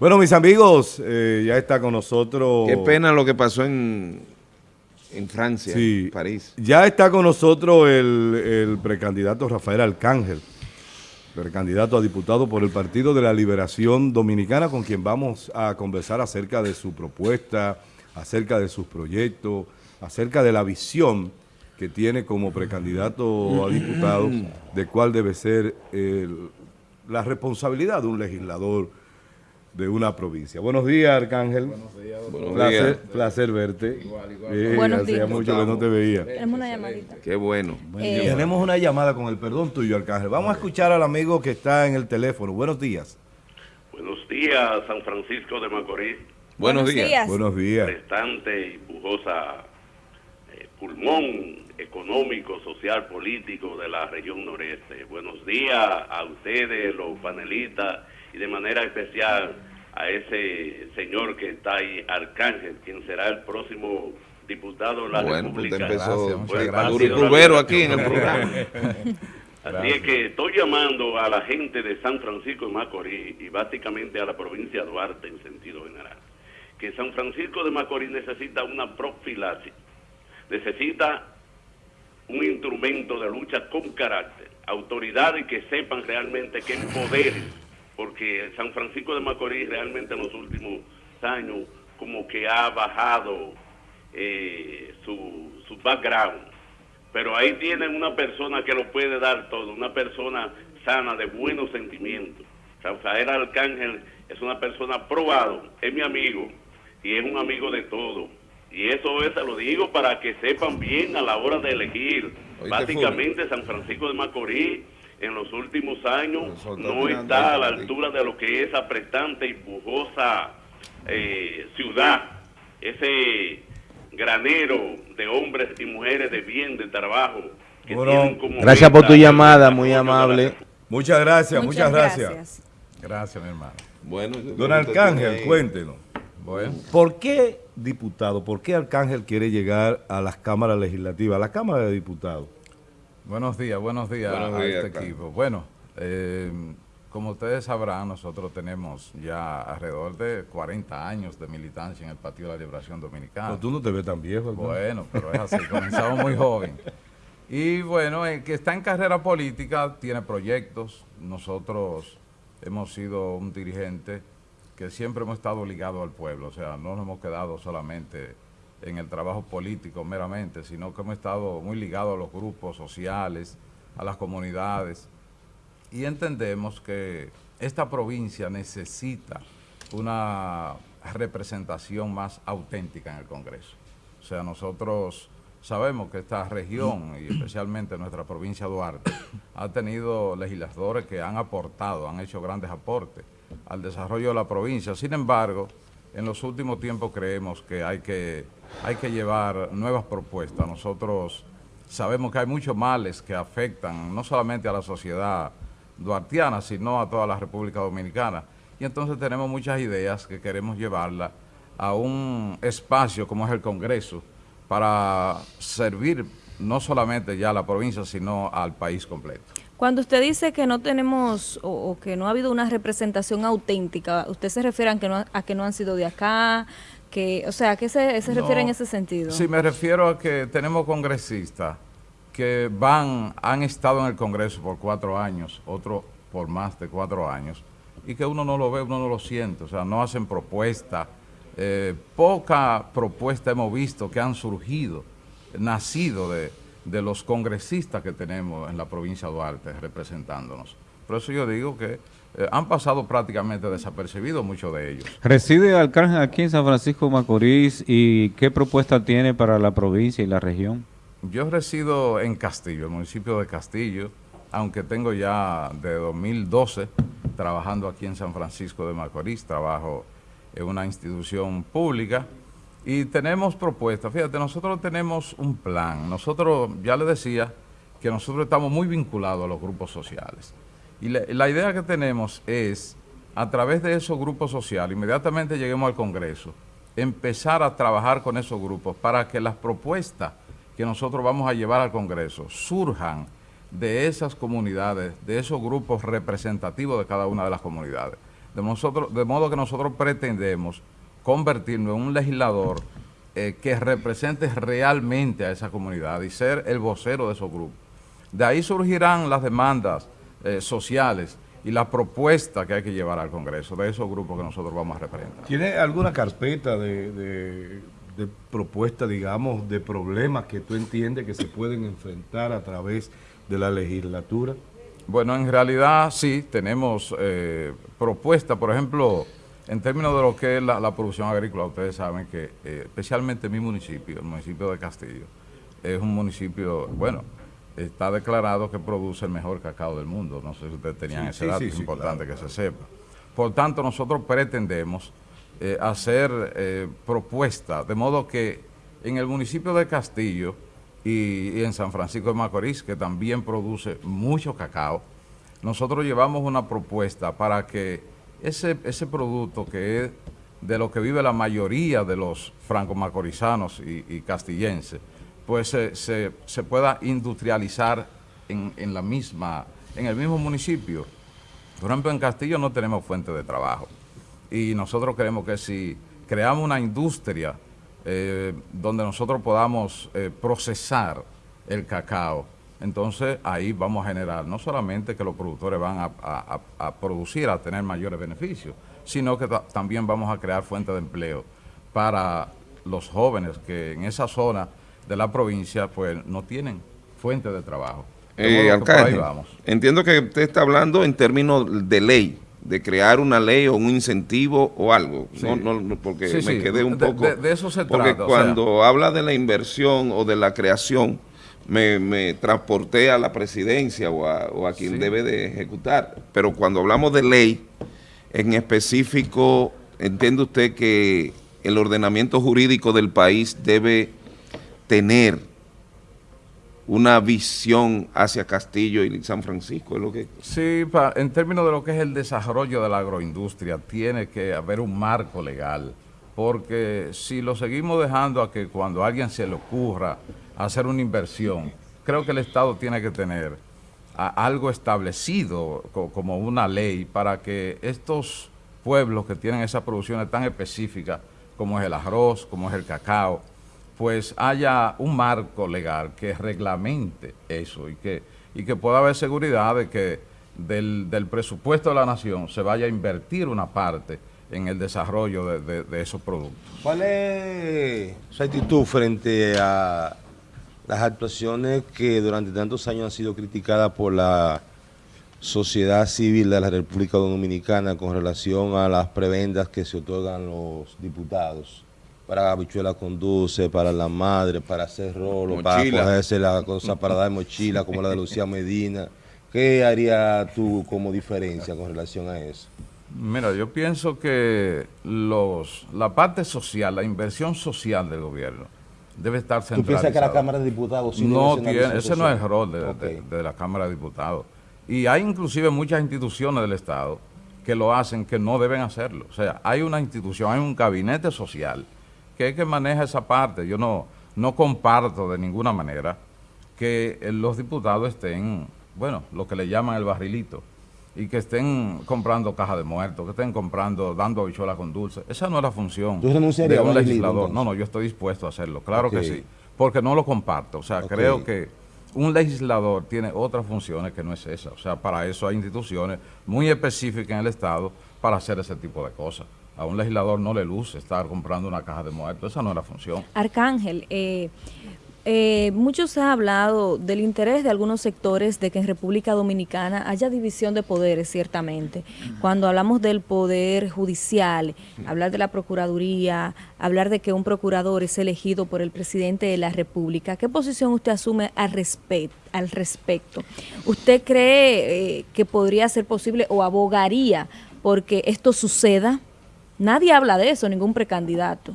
Bueno, mis amigos, eh, ya está con nosotros... Qué pena lo que pasó en, en Francia, en París. Ya está con nosotros el, el precandidato Rafael Arcángel, precandidato a diputado por el Partido de la Liberación Dominicana, con quien vamos a conversar acerca de su propuesta, acerca de sus proyectos, acerca de la visión que tiene como precandidato a diputado, de cuál debe ser la responsabilidad de un legislador de una provincia. Buenos días, Arcángel. Buenos días. Buenos placer, días. placer verte. Igual, igual. Buenos días. mucho que no te veía. Tenemos una llamadita. Qué bueno. Eh, tenemos una llamada con el perdón tuyo, Arcángel. Vamos a escuchar al amigo que está en el teléfono. Buenos días. Buenos días, San Francisco de Macorís. Buenos, días. Buenos días. Restante y pujosa eh, pulmón económico, social, político de la región noreste. Buenos días a ustedes, los panelistas, y de manera especial a ese señor que está ahí, Arcángel, quien será el próximo diputado de la bueno, pues República. Usted empezó aquí en el programa. Así es que estoy llamando a la gente de San Francisco de Macorís y básicamente a la provincia de Duarte en sentido general, que San Francisco de Macorís necesita una profilaxis, necesita un instrumento de lucha con carácter, autoridades que sepan realmente qué poder, porque San Francisco de Macorís realmente en los últimos años como que ha bajado eh, su, su background, pero ahí tienen una persona que lo puede dar todo, una persona sana, de buenos sentimientos. Rafael Arcángel es una persona probado, es mi amigo y es un amigo de todos y eso es, se lo digo para que sepan bien a la hora de elegir. Básicamente San Francisco de Macorís en los últimos años no está a la altura de lo que es apretante y pujosa eh, ciudad. Ese granero de hombres y mujeres de bien, de trabajo. Que como gracias por tu llamada, muy amable. Muchas gracias, muchas, gracias. gracias. mi hermano. Bueno, Don Arcángel, cuéntenos. Bueno. ¿Por qué, diputado, por qué Arcángel quiere llegar a las cámaras legislativas, a la Cámara de Diputados? Buenos días, buenos días a este equipo. Bueno, eh, como ustedes sabrán, nosotros tenemos ya alrededor de 40 años de militancia en el Partido de la Liberación Dominicana. Pero tú no te ves tan viejo. Bueno, pero es así, comenzamos muy joven. Y bueno, el que está en carrera política tiene proyectos. Nosotros hemos sido un dirigente que siempre hemos estado ligados al pueblo, o sea, no nos hemos quedado solamente en el trabajo político meramente, sino que hemos estado muy ligados a los grupos sociales, a las comunidades, y entendemos que esta provincia necesita una representación más auténtica en el Congreso. O sea, nosotros sabemos que esta región, y especialmente nuestra provincia de Duarte, ha tenido legisladores que han aportado, han hecho grandes aportes, al desarrollo de la provincia. Sin embargo, en los últimos tiempos creemos que hay que, hay que llevar nuevas propuestas. Nosotros sabemos que hay muchos males que afectan no solamente a la sociedad duartiana, sino a toda la República Dominicana. Y entonces tenemos muchas ideas que queremos llevarla a un espacio como es el Congreso para servir no solamente ya a la provincia, sino al país completo. Cuando usted dice que no tenemos o, que no ha habido una representación auténtica, ¿usted se refiere a que no, a que no han sido de acá? Que, o sea, ¿a qué se, refiere en ese sentido? Sí, me refiero a que tenemos congresistas que van, han estado en el Congreso por cuatro años, otros por más de cuatro años, y que uno no lo ve, uno no lo siente, o sea, no hacen propuesta. Eh, poca propuesta hemos visto que han surgido, nacido de, de los congresistas que tenemos en la provincia de Duarte representándonos. Por eso yo digo que eh, han pasado prácticamente desapercibidos muchos de ellos. ¿Reside Alcángel aquí en San Francisco de Macorís y qué propuesta tiene para la provincia y la región? Yo resido en Castillo, el municipio de Castillo, aunque tengo ya de 2012 trabajando aquí en San Francisco de Macorís, trabajo en una institución pública, y tenemos propuestas. Fíjate, nosotros tenemos un plan. Nosotros, ya le decía, que nosotros estamos muy vinculados a los grupos sociales. Y la, idea que tenemos es, a través de esos grupos sociales, inmediatamente lleguemos al Congreso, empezar a trabajar con esos grupos para que las propuestas que nosotros vamos a llevar al Congreso surjan de esas comunidades, de esos grupos representativos de cada una de las comunidades. De, nosotros, de modo que nosotros pretendemos convertirnos en un legislador eh, que represente realmente a esa comunidad y ser el vocero de esos grupos. De ahí surgirán las demandas eh, sociales y las propuestas que hay que llevar al Congreso de esos grupos que nosotros vamos a representar. ¿Tiene alguna carpeta de, de, de propuestas, digamos, de problemas que tú entiendes que se pueden enfrentar a través de la legislatura? Bueno, en realidad sí, tenemos eh, propuestas, por ejemplo, en términos de lo que es la, la producción agrícola, ustedes saben que eh, especialmente mi municipio, el municipio de Castillo, es un municipio, bueno, está declarado que produce el mejor cacao del mundo. No sé si ustedes tenían Sí, ese sí, dato, sí, es importante claro, que se sepa. Por tanto, nosotros pretendemos eh, hacer eh, propuestas, de modo que en el municipio de Castillo y, y en San Francisco de Macorís, que también produce mucho cacao, nosotros llevamos una propuesta para que ese, ese producto que es de lo que vive la mayoría de los franco-macorizanos y, y castillenses, pues se, se- pueda industrializar en, en la misma, en el mismo municipio. Por ejemplo, en Castillo no tenemos fuente de trabajo y nosotros queremos que si creamos una industria eh, donde nosotros podamos eh, procesar el cacao, entonces ahí vamos a generar no solamente que los productores van a, a- a- a producir, a tener mayores beneficios, sino que ta- también vamos a crear fuentes de empleo para los jóvenes que en esa zona de la provincia pues no tienen fuente de trabajo. De Eh, que alcalde, vamos. entiendo que usted está hablando en términos de ley, de crear una ley o un incentivo o algo. Sí. No, no, no, porque Sí, me sí, quedé un de- poco... de- de eso se Porque trata, o sea. cuando habla de la inversión o de la creación, me, me transporté a la presidencia o a, o a quien Sí. debe de ejecutar. Pero cuando hablamos de ley, en específico, entiende usted que el ordenamiento jurídico del país debe tener una visión hacia Castillo y San Francisco, es lo que... Sí, pa- en términos de lo que es el desarrollo de la agroindustria, tiene que haber un marco legal, porque si lo seguimos dejando a que cuando a alguien se le ocurra hacer una inversión, creo que el Estado tiene que tener algo establecido co- como una ley para que estos pueblos que tienen esas producciones tan específicas, como es el arroz, como es el cacao, pues haya un marco legal que reglamente eso y que, y que pueda haber seguridad de que del, presupuesto de la nación se vaya a invertir una parte en el desarrollo de, de- de esos productos. ¿Cuál es su actitud frente a las actuaciones que durante tantos años han sido criticadas por la sociedad civil de la República Dominicana con relación a las prebendas que se otorgan los diputados? Para habichuela con dulce, para la madre, para hacer rolo, para cogerse la cosa, para dar mochila como la de Lucía Medina. ¿Qué haría tú como diferencia con relación a eso? Mira, yo pienso que los, la parte social, la inversión social del gobierno debe estar ¿Tú centralizada. piensas que la Cámara de Diputados sí no tiene, ese no es el rol de, de- de la Cámara de Diputados. Y hay inclusive muchas instituciones del Estado que lo hacen que no deben hacerlo. O sea, hay una institución, hay un gabinete social que es que maneja esa parte. Yo no, no comparto de ninguna manera que los diputados estén, bueno, lo que le llaman el barrilito, y que estén comprando cajas de muertos, que estén comprando, dando habichuelas con dulce. Esa no es la función ¿Tú renunciarías de un legislador. No, no, yo estoy dispuesto a hacerlo, claro que sí, porque no lo comparto. O sea, creo que un legislador tiene otras funciones que no es esa. O sea, para eso hay instituciones muy específicas en el Estado para hacer ese tipo de cosas. A un legislador no le luce estar comprando una caja de muertos, esa no es la función. Arcángel, eh, eh, mucho se ha hablado del interés de algunos sectores de que en República Dominicana haya división de poderes, ciertamente. Cuando hablamos del poder judicial, hablar de la Procuraduría, hablar de que un procurador es elegido por el presidente de la República, ¿qué posición usted asume al respecto? ¿Usted cree eh, que podría ser posible o abogaría porque esto suceda? Nadie habla de eso, ningún precandidato.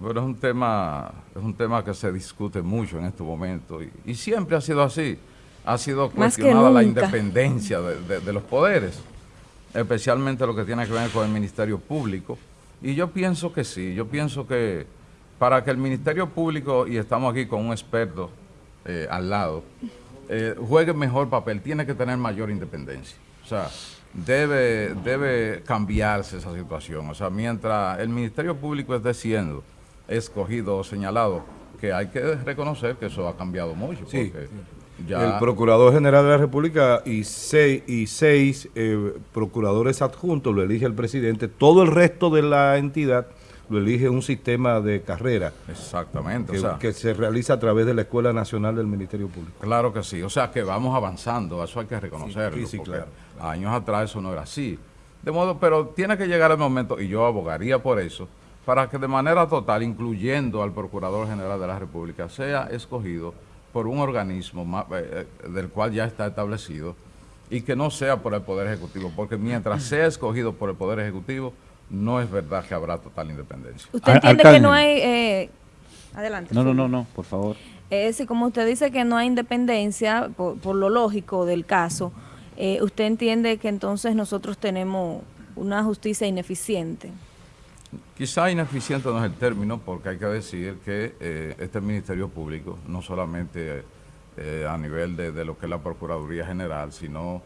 Bueno, es un tema, es un tema que se discute mucho en estos momentos y, y siempre ha sido así. Ha sido cuestionada la independencia de, de- de los poderes, especialmente lo que tiene que ver con el Ministerio Público. Y yo pienso que sí, yo pienso que para que el Ministerio Público, y estamos aquí con un experto eh, al lado, eh, juegue mejor papel, tiene que tener mayor independencia. O sea, debe, debe cambiarse esa situación. O sea, mientras el Ministerio Público esté siendo escogido o señalado, que hay que reconocer que eso ha cambiado mucho. Sí. porque ya- El Procurador General de la República y seis, y seis eh, procuradores adjuntos lo elige el presidente. Todo el resto de la entidad lo elige un sistema de carrera Exactamente. que, o sea, que se realiza a través de la Escuela Nacional del Ministerio Público. Claro que sí, o sea que vamos avanzando, eso hay que reconocerlo. Sí, sí, claro. Años atrás eso no era así. De modo, pero tiene que llegar el momento, y yo abogaría por eso, para que de manera total, incluyendo al Procurador General de la República, sea escogido por un organismo eh, eh, del cual ya está establecido y que no sea por el Poder Ejecutivo, porque mientras sea escogido por el Poder Ejecutivo, no es verdad que habrá total independencia. ¿Usted entiende que no hay... eh, adelante. No, no, no, no, por favor. Es decir, como usted dice que no hay independencia, por, por lo lógico del caso, eh, ¿usted entiende que entonces nosotros tenemos una justicia ineficiente? Quizá ineficiente no es el término, porque hay que decir que eh, este Ministerio Público, no solamente eh, a nivel de, lo que es la Procuraduría General, sino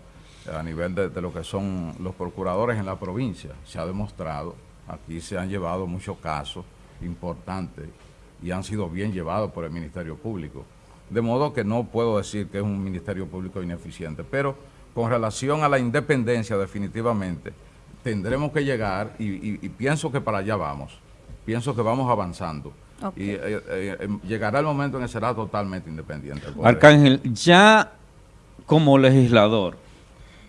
a nivel de lo que son los procuradores en la provincia, se ha demostrado, aquí se han llevado muchos casos importantes y han sido bien llevados por el Ministerio Público. De modo que no puedo decir que es un Ministerio Público ineficiente, pero con relación a la independencia definitivamente tendremos que llegar y, y- y pienso que para allá vamos, pienso que vamos avanzando. Y eh, eh, eh, llegará el momento en que será totalmente independiente. Arcángel, ya como legislador,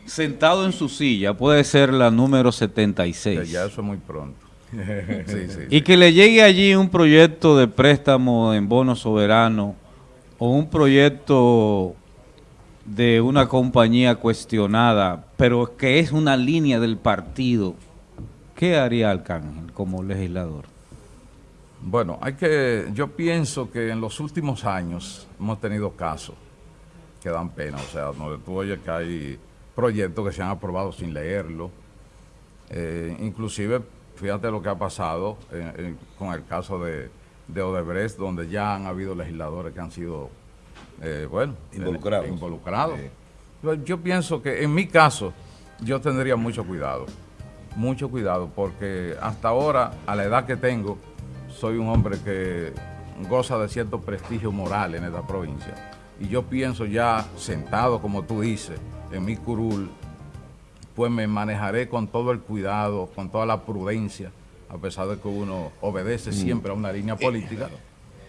sentado en su silla, puede ser la número Que 76. ya eso es muy pronto. Sí, sí, Y que le llegue allí un proyecto de préstamo en bono soberano o un proyecto de una compañía cuestionada, pero que es una línea del partido. ¿Qué haría Arcángel como legislador? Bueno, hay que, yo pienso que en los últimos años hemos tenido casos que dan pena, o sea, donde tú oyes que hay proyectos que se han aprobado sin leerlo, Eh, inclusive, fíjate lo que ha pasado eh, eh, con el caso de, de Odebrecht, donde ya han habido legisladores que han sido, eh, bueno, Involucrados. eh, involucrados. Sí. Yo, yo pienso que en mi caso, yo tendría mucho cuidado, mucho cuidado, porque hasta ahora, a la edad que tengo, soy un hombre que goza de cierto prestigio moral en esta provincia. Y yo pienso ya sentado, como tú dices, en mi curul, pues me manejaré con todo el cuidado, con toda la prudencia, a pesar de que uno obedece siempre a una línea política,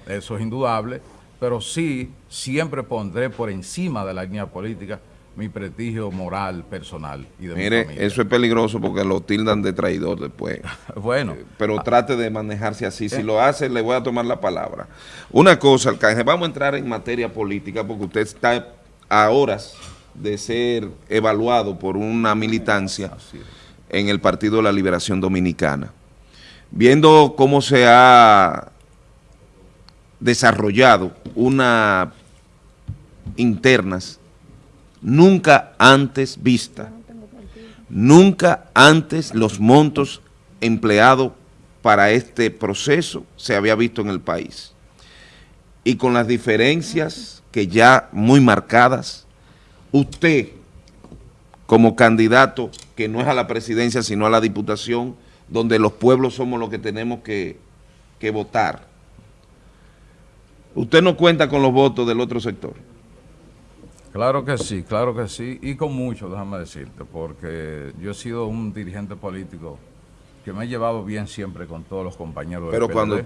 eso es indudable, pero sí siempre pondré por encima de la línea política mi prestigio moral, personal y de mi Mire, familia. eso es peligroso porque lo tildan de traidor después. Bueno, Pero trate de manejarse así. Si lo hace, le voy a tomar la palabra. Una cosa, Arcángel, vamos a entrar en materia política porque usted está a horas de ser evaluado por una militancia en el Partido de la Liberación Dominicana. Viendo cómo se ha desarrollado una internas nunca antes vista, nunca antes los montos empleados para este proceso se había visto en el país. Y con las diferencias que ya muy marcadas, usted como candidato que no es a la presidencia sino a la diputación, donde los pueblos somos los que tenemos que, que votar. Usted no cuenta con los votos del otro sector. Claro que sí, claro que sí, y con mucho, déjame decirte, porque yo he sido un dirigente político que me he llevado bien siempre con todos los compañeros Pero cuando eh,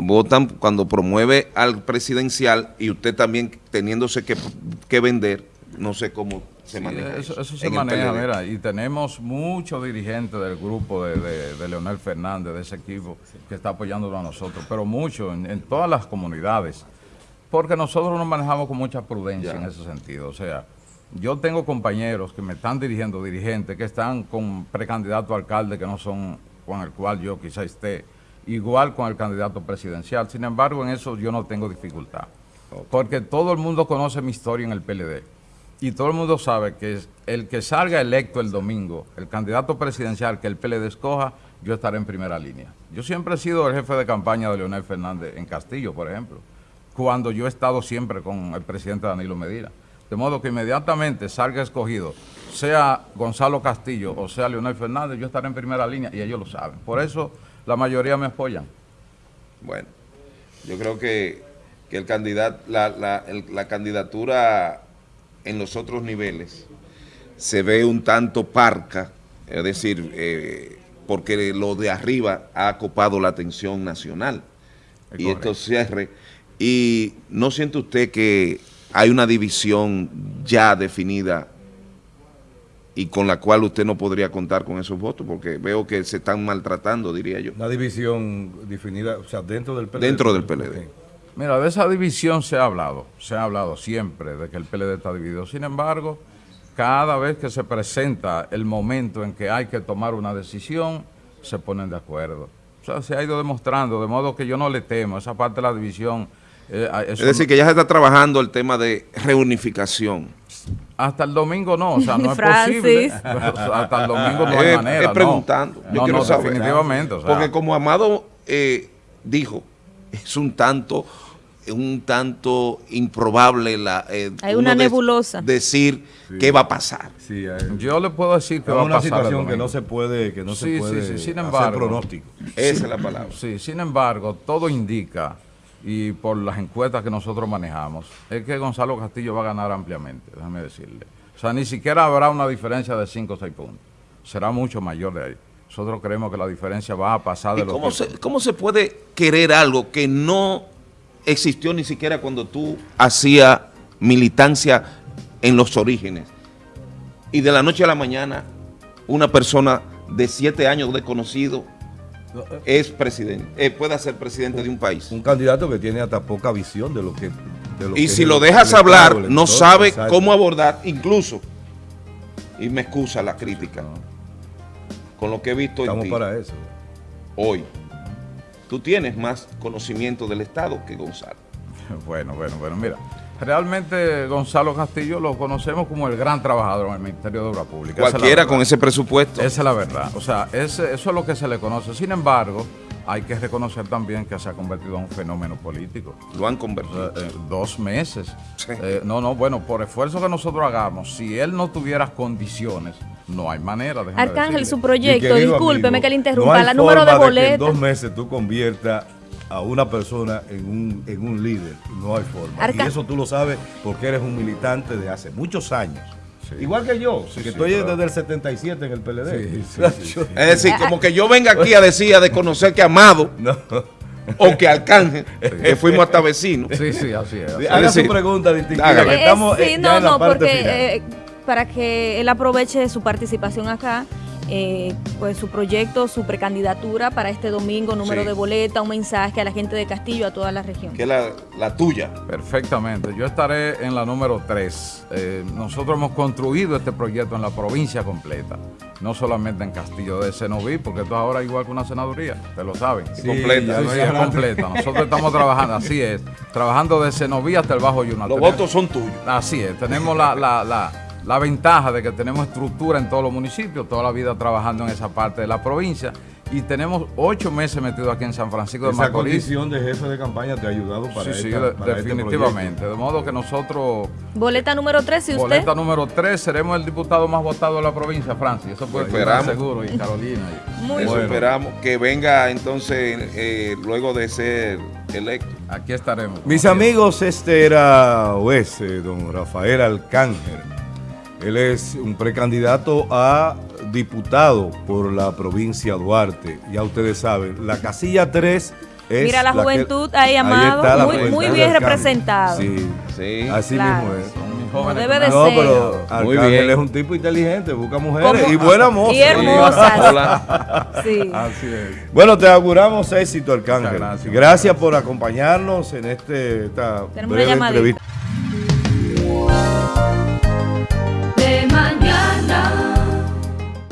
votan, cuando promueve al presidencial y usted también teniéndose que, que vender, no sé cómo se Sí, maneja eso, se maneja, mira, y tenemos muchos dirigentes del grupo de, de- de Leonel Fernández, de ese equipo, que está apoyándolo a nosotros, pero mucho en, en todas las comunidades, porque nosotros nos manejamos con mucha prudencia Ya. en ese sentido. O sea, yo tengo compañeros que me están dirigiendo, dirigentes, que están con precandidato a alcalde que no son con el cual yo quizá esté, igual con el candidato presidencial. Sin embargo, en eso yo no tengo dificultad, porque todo el mundo conoce mi historia en el PLD. Y todo el mundo sabe que es el que salga electo el domingo, el candidato presidencial que el PLD escoja, yo estaré en primera línea. Yo siempre he sido el jefe de campaña de Leonel Fernández en Castillo, por ejemplo, cuando yo he estado siempre con el presidente Danilo Medina. De modo que inmediatamente salga escogido, sea Gonzalo Castillo o sea Leonel Fernández, yo estaré en primera línea y ellos lo saben. Por eso la mayoría me apoyan. Bueno, yo creo que, que el candidato, la, la, la candidatura en los otros niveles se ve un tanto parca, es decir, eh, porque lo de arriba ha ocupado la atención nacional. Es y correcto. esto cierre. Y no siente usted que hay una división ya definida y con la cual usted no podría contar con esos votos, porque veo que se están maltratando, diría yo. Una división definida, o sea, dentro del PLD. Dentro del PLD. Ok. Mira, de esa división se ha hablado, se ha hablado siempre de que el PLD está dividido. Sin embargo, cada vez que se presenta el momento en que hay que tomar una decisión, se ponen de acuerdo. O sea, se ha ido demostrando, de modo que yo no le temo, esa parte de la división. eh, Es decir, que ya se está trabajando el tema de reunificación. Hasta el domingo no, o sea, no es posible. Hasta el domingo no hay Eh, manera. no. preguntando. Yo No, quiero no, saber. definitivamente. o sea, Porque como Amado eh, dijo, es un tanto un tanto improbable la eh, Hay una nebulosa. decir qué va a pasar. Sí, yo le puedo decir que va a una pasar el situación que no se puede, que no Sí, se puede sí, sí, sin hacer embargo. pronóstico. Esa es la palabra. Sí, sin embargo, todo indica, y por las encuestas que nosotros manejamos, es que Gonzalo Castillo va a ganar ampliamente, déjame decirle. O sea, ni siquiera habrá una diferencia de 5 o 6 puntos. Será mucho mayor de ahí. Nosotros creemos que la diferencia va a pasar de ¿Y los cómo que- se, cómo se puede querer algo que no existió ni siquiera cuando tú hacías militancia en los orígenes? Y de la noche a la mañana, una persona de siete años desconocido es presidente, eh, puede ser presidente de un país. Un candidato que tiene hasta poca visión de lo que... de lo Y si lo dejas el hablar, no sabe exacto. cómo abordar, incluso, y me excusa la crítica, con lo que he visto en Estamos ti para eso. hoy. Tú tienes más conocimiento del Estado que Gonzalo. Bueno, bueno, bueno, mira. Realmente Gonzalo Castillo lo conocemos como el gran trabajador en el Ministerio de Obras Públicas. Es Cualquiera con ese presupuesto. Esa es la verdad. O sea, eso es lo que se le conoce. Sin embargo, hay que reconocer también que se ha convertido en un fenómeno político. Lo han convertido. sea, eh, dos meses. Sí. Eh, no, no, bueno, por esfuerzo que nosotros hagamos, si él no tuviera condiciones, no hay manera. déjeme Arcángel, decirle. su proyecto, discúlpeme amigo, que le no interrumpa, hay la número de forma que en dos meses tú conviertas a una persona en un, en un líder. No hay forma. Arca- y eso tú lo sabes porque eres un militante de hace muchos años. Sí. Igual que yo, Sí, que sí, estoy claro. desde el 77 en el PLD. Sí, sí, sí, sí. Es decir, como que yo venga aquí a decir, a desconocer que Amado No. o que Arcángel, que fuimos hasta vecinos. Sí, sí, así es. así es. Haga su pregunta distintiva. hágala. que Eh, Estamos sí, eh, ya no, en la no, parte porque final. eh, para que él aproveche su participación acá, eh, pues su proyecto, su precandidatura para este domingo, número Sí. de boleta, un mensaje a la gente de Castillo, a toda la región. Que es la, la tuya. Perfectamente. Yo estaré en la número 3. nosotros hemos construido este proyecto en la provincia completa, no solamente en Castillo de Senoví, porque esto ahora es igual que una senaduría, te lo saben. Sí, completa. Sí, es completa. Nosotros estamos trabajando, así es, trabajando de Senoví hasta el Bajo Yuna. Los Tenemos- votos son tuyos. Así es, tenemos la, la, la, la ventaja de que tenemos estructura en todos los municipios, toda la vida trabajando en esa parte de la provincia y tenemos ocho meses metidos aquí en San Francisco de Esa Macorís. condición de jefe de campaña te ha ayudado para, Sí, sí, esta- de- para este definitivamente. de modo que nosotros, Boleta número 3, si usted... boleta número 3, seremos el diputado más votado de la provincia, Francis. Eso puede esperamos. seguro. Y Carolina. y- Muy Eso Bueno. esperamos. Que venga entonces, eh, luego de ser electo. aquí estaremos. Mis amigos, este era o es eh, don Rafael Alcángel. Él es un precandidato a diputado por la provincia de Duarte. Ya ustedes saben, la casilla 3 es... Mira la juventud ahí, Amado, muy- juventud muy de bien Alcángel. representado. Sí, Sí. así Claro. mismo es. Jóvenes debe de No, ser. pero bien. es un tipo inteligente, busca mujeres y buena moza. Y hermosas. Sí. Así es. Bueno, te auguramos éxito, Arcángel. Gracias. Gracias por acompañarnos en este, esta Tenemos breve entrevista.